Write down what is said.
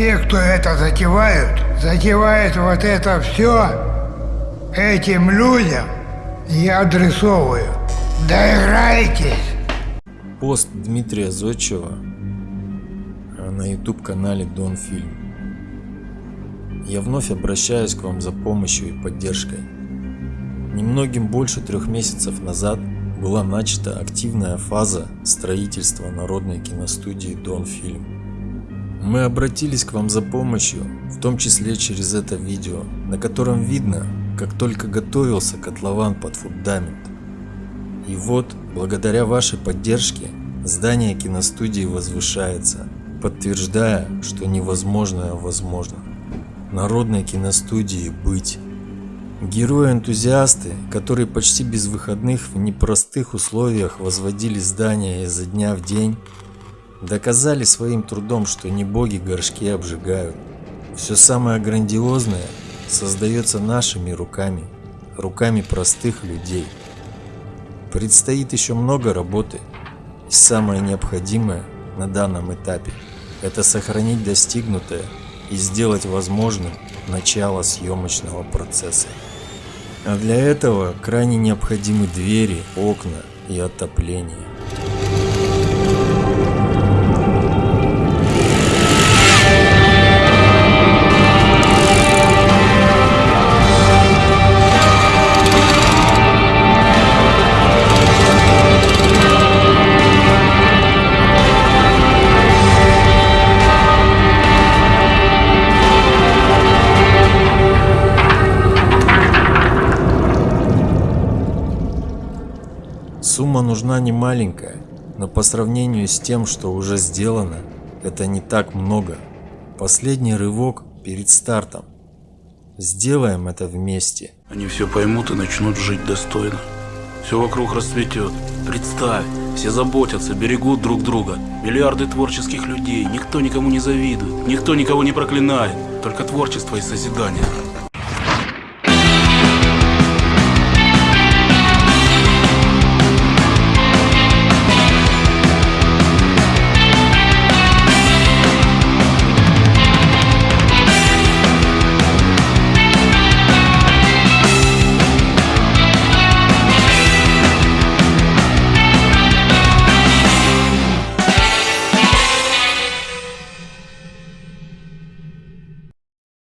те, кто это затевают, затевают вот это все этим людям, я адресовываю. Доиграйтесь! Пост Дмитрия Зодчева на YouTube-канале Дон Фильм. Я вновь обращаюсь к вам за помощью и поддержкой. Немногим больше трех месяцев назад была начата активная фаза строительства народной киностудии Дон Фильм. Мы обратились к вам за помощью, в том числе через это видео, на котором видно, как только готовился котлован под фундамент. И вот, благодаря вашей поддержке, здание киностудии возвышается, подтверждая, что невозможное возможно. Народной киностудии быть. Герои-энтузиасты, которые почти без выходных в непростых условиях возводили здания изо дня в день, доказали своим трудом, что не боги горшки обжигают. Все самое грандиозное создается нашими руками, руками простых людей. Предстоит еще много работы, и самое необходимое на данном этапе – это сохранить достигнутое и сделать возможным начало съемочного процесса. А для этого крайне необходимы двери, окна и отопление. Сумма нужна не маленькая, но по сравнению с тем, что уже сделано, это не так много. Последний рывок перед стартом. Сделаем это вместе. Они все поймут и начнут жить достойно. Все вокруг расцветет. Представь, все заботятся, берегут друг друга. Миллиарды творческих людей, никто никому не завидует, никто никого не проклинает. Только творчество и созидание.